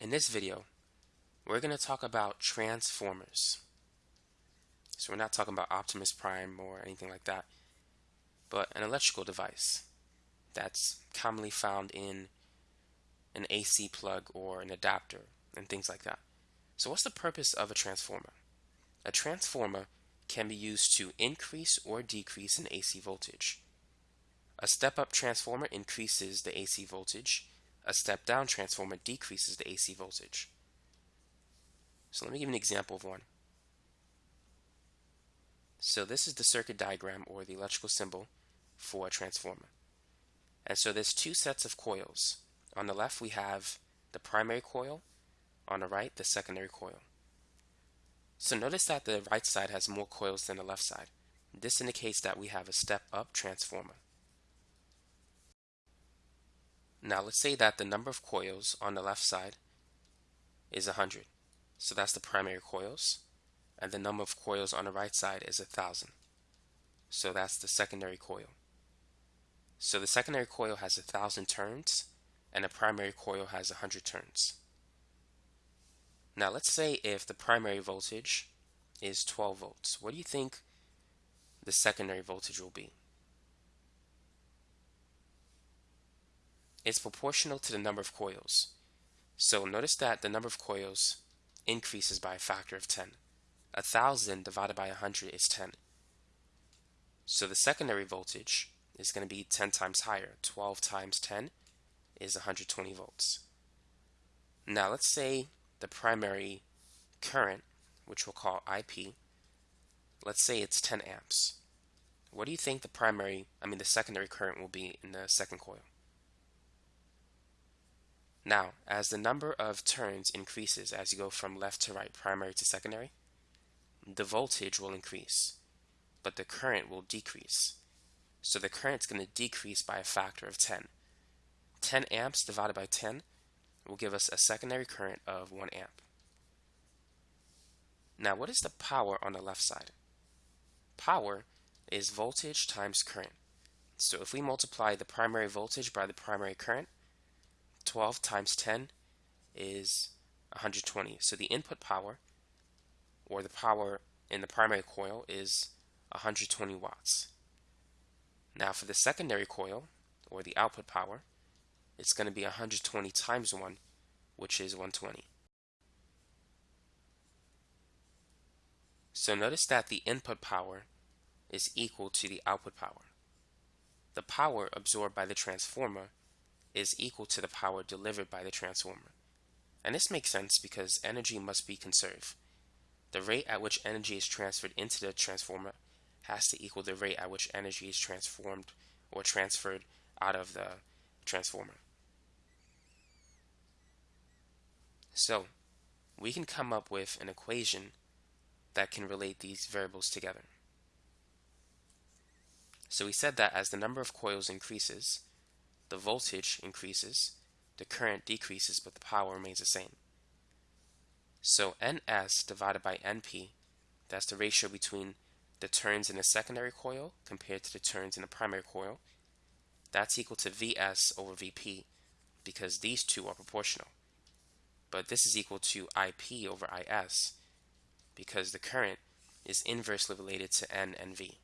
In this video, we're going to talk about transformers. So we're not talking about Optimus Prime or anything like that, but an electrical device that's commonly found in an AC plug or an adapter and things like that. So what's the purpose of a transformer? A transformer can be used to increase or decrease an AC voltage. A step-up transformer increases the AC voltage. A step-down transformer decreases the AC voltage. So let me give an example of one. So this is the circuit diagram or the electrical symbol for a transformer. And so there's two sets of coils. On the left we have the primary coil, on the right the secondary coil. So notice that the right side has more coils than the left side. This indicates that we have a step-up transformer. Now let's say that the number of coils on the left side is 100. So that's the primary coils. And the number of coils on the right side is 1000. So that's the secondary coil. So the secondary coil has 1000 turns and the primary coil has 100 turns. Now let's say if the primary voltage is 12 volts, what do you think the secondary voltage will be? It's proportional to the number of coils. So notice that the number of coils increases by a factor of 10. A thousand divided by 100 is 10. So the secondary voltage is going to be 10 times higher. 12 times 10 is 120 volts. Now let's say the primary current, which we'll call IP, let's say it's 10 amps. What do you think the primary, I mean the secondary current will be in the second coil? Now, as the number of turns increases as you go from left to right, primary to secondary, the voltage will increase, but the current will decrease. So the current is going to decrease by a factor of 10. 10 amps divided by 10 will give us a secondary current of 1 amp. Now what is the power on the left side? Power is voltage times current. So if we multiply the primary voltage by the primary current, 12 times 10 is 120. So the input power, or the power in the primary coil, is 120 watts. Now for the secondary coil, or the output power, it's going to be 120 times 1, which is 120. So notice that the input power is equal to the output power. The power absorbed by the transformer is equal to the power delivered by the transformer. And this makes sense because energy must be conserved. The rate at which energy is transferred into the transformer has to equal the rate at which energy is transformed or transferred out of the transformer. So, we can come up with an equation that can relate these variables together. So we said that as the number of coils increases, the voltage increases, the current decreases, but the power remains the same. So NS divided by NP, that's the ratio between the turns in the secondary coil compared to the turns in the primary coil, that's equal to Vs over Vp because these two are proportional. But this is equal to Ip over Is because the current is inversely related to N and V.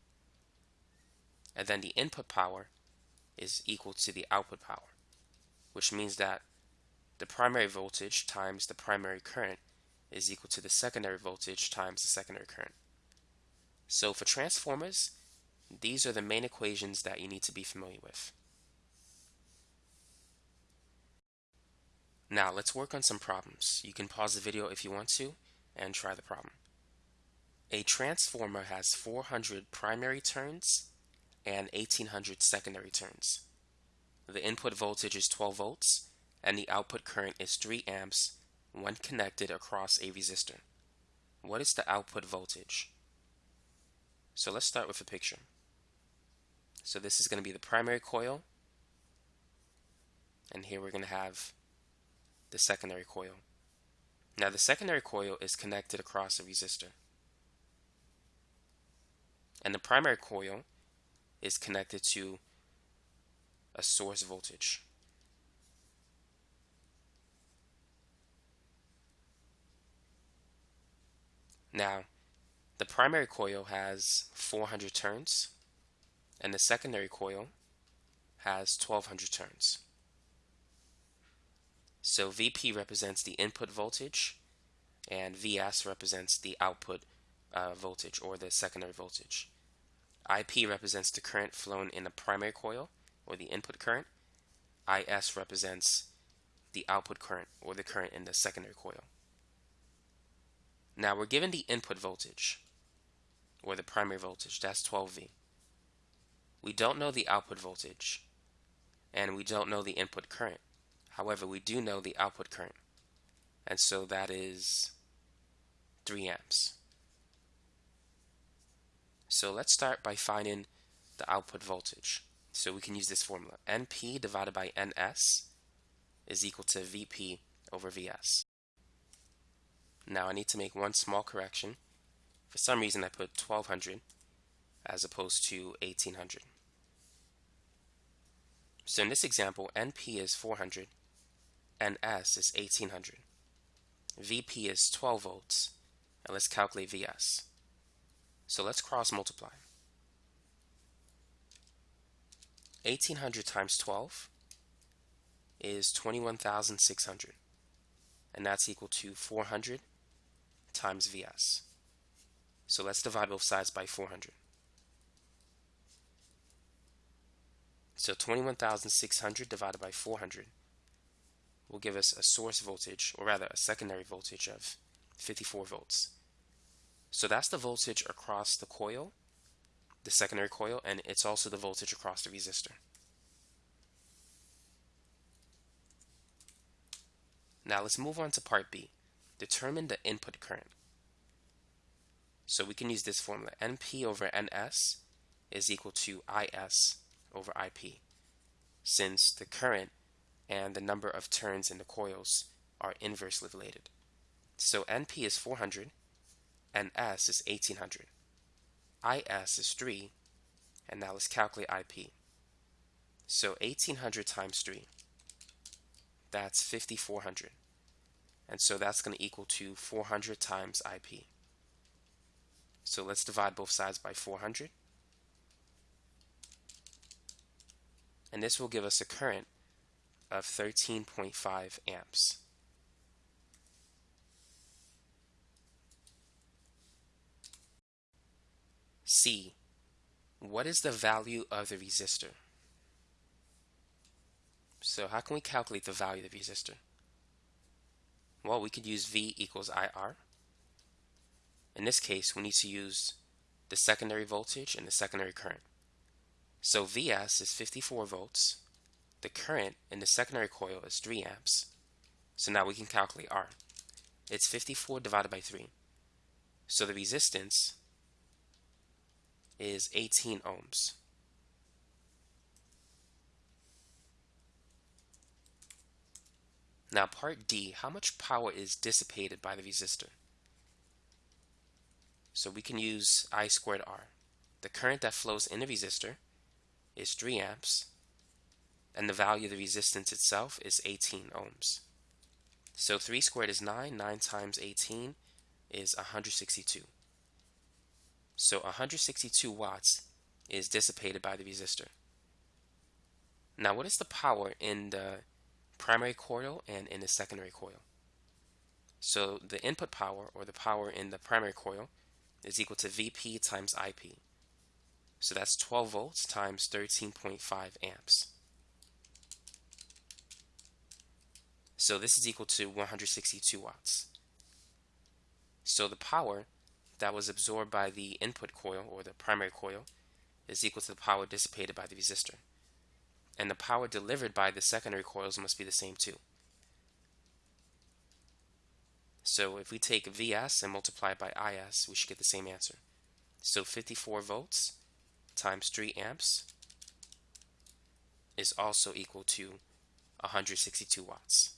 And then the input power is equal to the output power, which means that the primary voltage times the primary current is equal to the secondary voltage times the secondary current. So for transformers, these are the main equations that you need to be familiar with. Now let's work on some problems. You can pause the video if you want to and try the problem. A transformer has 400 primary turns and 1800 secondary turns. The input voltage is 12 volts and the output current is 3 amps when connected across a resistor. What is the output voltage? So let's start with a picture. So this is going to be the primary coil and here we're going to have the secondary coil. Now the secondary coil is connected across a resistor and the primary coil is connected to a source voltage. Now, the primary coil has 400 turns, and the secondary coil has 1200 turns. So VP represents the input voltage, and VS represents the output uh, voltage or the secondary voltage. IP represents the current flown in the primary coil or the input current. IS represents the output current or the current in the secondary coil. Now we're given the input voltage or the primary voltage, that's 12V. We don't know the output voltage and we don't know the input current. However, we do know the output current and so that is 3 amps. So let's start by finding the output voltage. So we can use this formula. NP divided by NS is equal to VP over VS. Now I need to make one small correction. For some reason I put 1200 as opposed to 1800. So in this example, NP is 400, NS is 1800. VP is 12 volts, and let's calculate VS. So let's cross multiply. 1800 times 12 is 21,600 and that's equal to 400 times VS. So let's divide both sides by 400. So 21,600 divided by 400 will give us a source voltage, or rather a secondary voltage of 54 volts. So that's the voltage across the coil, the secondary coil, and it's also the voltage across the resistor. Now let's move on to part B. Determine the input current. So we can use this formula. NP over NS is equal to IS over IP since the current and the number of turns in the coils are inversely related. So NP is 400 NS is 1800. IS is 3, and now let's calculate IP. So 1800 times 3, that's 5400. And so that's going to equal to 400 times IP. So let's divide both sides by 400. And this will give us a current of 13.5 amps. C. What is the value of the resistor? So how can we calculate the value of the resistor? Well, we could use V equals IR. In this case, we need to use the secondary voltage and the secondary current. So Vs is 54 volts. The current in the secondary coil is 3 amps. So now we can calculate R. It's 54 divided by 3. So the resistance is 18 ohms. Now part D, how much power is dissipated by the resistor? So we can use I squared R. The current that flows in the resistor is 3 amps and the value of the resistance itself is 18 ohms. So 3 squared is 9, 9 times 18 is 162. So 162 watts is dissipated by the resistor. Now what is the power in the primary coil and in the secondary coil? So the input power or the power in the primary coil is equal to Vp times Ip. So that's 12 volts times 13.5 amps. So this is equal to 162 watts. So the power that was absorbed by the input coil or the primary coil is equal to the power dissipated by the resistor. And the power delivered by the secondary coils must be the same too. So if we take Vs and multiply it by Is, we should get the same answer. So 54 volts times 3 amps is also equal to 162 watts.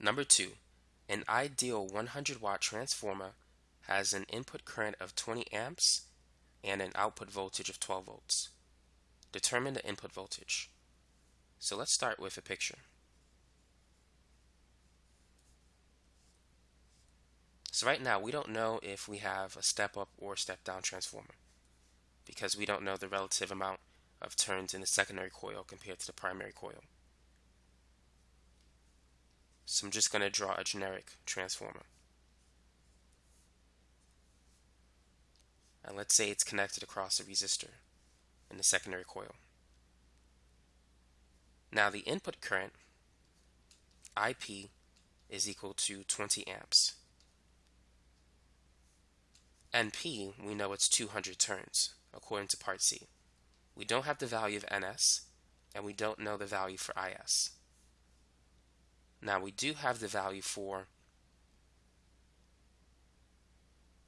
Number 2. An ideal 100 watt transformer has an input current of 20 amps and an output voltage of 12 volts. Determine the input voltage. So let's start with a picture. So right now, we don't know if we have a step up or step down transformer because we don't know the relative amount of turns in the secondary coil compared to the primary coil. So I'm just going to draw a generic transformer. And let's say it's connected across a resistor in the secondary coil. Now the input current, IP, is equal to 20 amps. NP, we know it's 200 turns, according to part C. We don't have the value of NS, and we don't know the value for IS. Now we do have the value for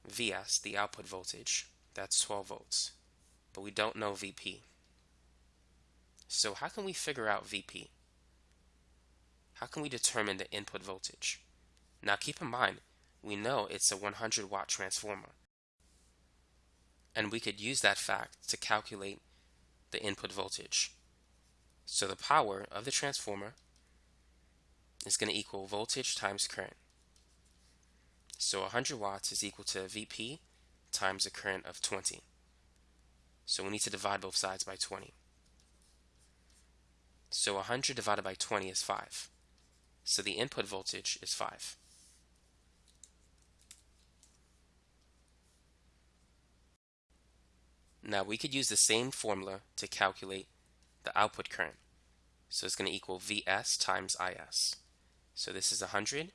VS, the output voltage, that's 12 volts, but we don't know VP. So how can we figure out VP? How can we determine the input voltage? Now keep in mind, we know it's a 100 watt transformer. And we could use that fact to calculate the input voltage. So the power of the transformer is going to equal voltage times current. So 100 watts is equal to VP times a current of 20. So we need to divide both sides by 20. So 100 divided by 20 is 5. So the input voltage is 5. Now we could use the same formula to calculate the output current. So it's going to equal Vs times Is. So this is 100,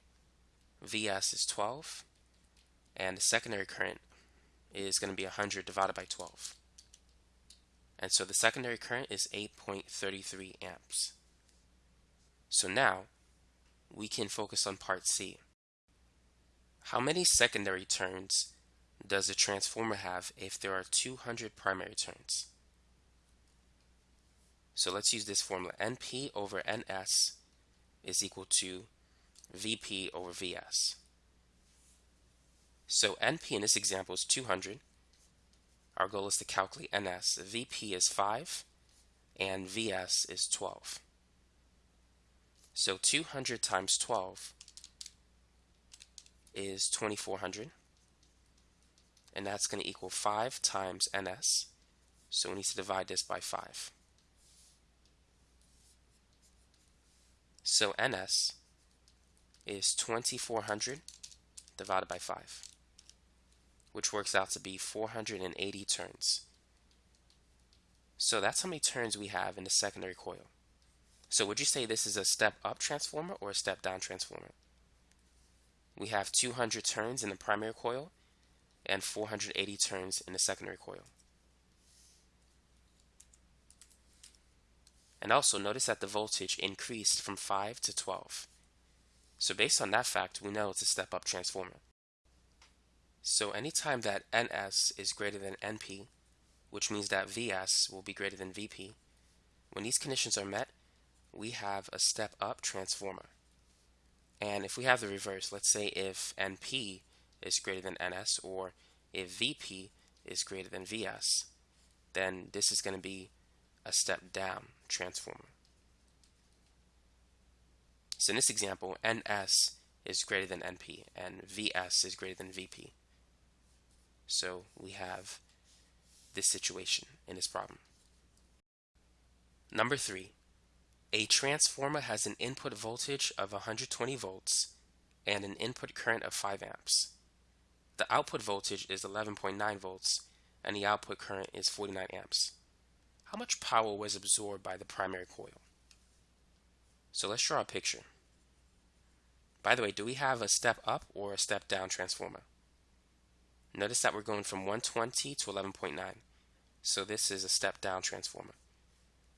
Vs is 12, and the secondary current is going to be 100 divided by 12. And so the secondary current is 8.33 amps. So now we can focus on part C. How many secondary turns does a transformer have if there are 200 primary turns? So let's use this formula. NP over NS is equal to VP over VS. So NP in this example is 200. Our goal is to calculate NS. VP is 5 and VS is 12. So 200 times 12 is 2400 and that's going to equal 5 times NS. So we need to divide this by 5. So NS is 2400 divided by 5 which works out to be 480 turns. So that's how many turns we have in the secondary coil. So would you say this is a step up transformer or a step down transformer? We have 200 turns in the primary coil and 480 turns in the secondary coil. And also notice that the voltage increased from 5 to 12. So based on that fact, we know it's a step up transformer. So anytime that NS is greater than NP, which means that VS will be greater than VP, when these conditions are met, we have a step up transformer. And if we have the reverse, let's say if NP is greater than NS or if VP is greater than VS, then this is going to be a step down transformer. So in this example, NS is greater than NP and VS is greater than VP. So we have this situation in this problem. Number three, a transformer has an input voltage of 120 volts and an input current of 5 amps. The output voltage is 11.9 volts and the output current is 49 amps. How much power was absorbed by the primary coil? So let's draw a picture. By the way, do we have a step up or a step down transformer? Notice that we're going from 120 to 11.9. So this is a step down transformer.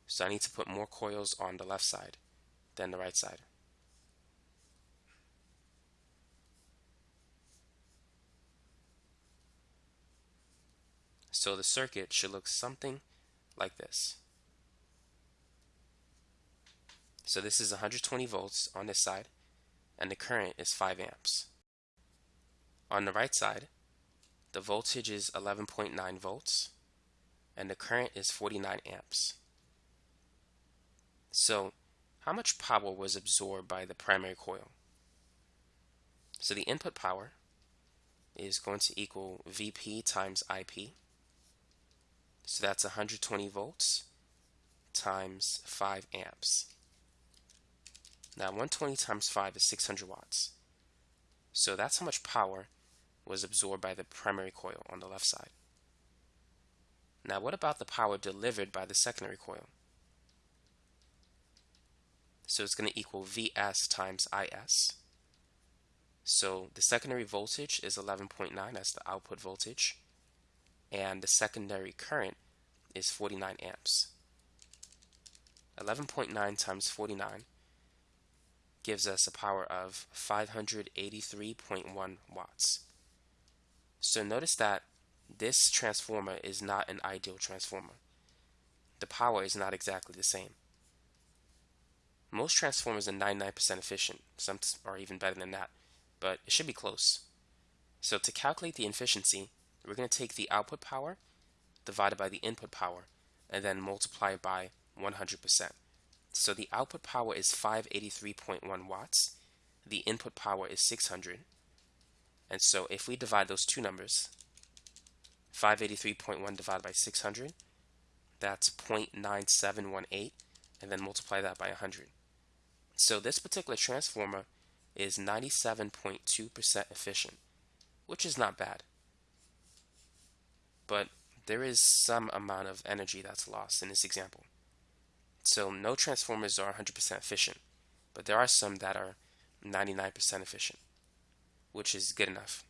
So I need to put more coils on the left side than the right side. So the circuit should look something like this. So this is 120 volts on this side and the current is 5 amps. On the right side, the voltage is 11.9 volts and the current is 49 amps. So how much power was absorbed by the primary coil? So the input power is going to equal VP times IP. So that's 120 volts times 5 amps. Now 120 times 5 is 600 watts. So that's how much power was absorbed by the primary coil on the left side. Now what about the power delivered by the secondary coil? So it's going to equal Vs times Is. So the secondary voltage is 11.9, that's the output voltage, and the secondary current is 49 amps. 11.9 times 49 gives us a power of 583.1 watts. So notice that this transformer is not an ideal transformer. The power is not exactly the same. Most transformers are 99% efficient, some are even better than that, but it should be close. So to calculate the efficiency, we're going to take the output power divided by the input power and then multiply by 100%. So the output power is 583.1 watts. The input power is 600. And so if we divide those two numbers, 583.1 divided by 600, that's 0.9718, and then multiply that by 100. So this particular transformer is 97.2% efficient, which is not bad. But there is some amount of energy that's lost in this example. So no transformers are 100% efficient, but there are some that are 99% efficient, which is good enough.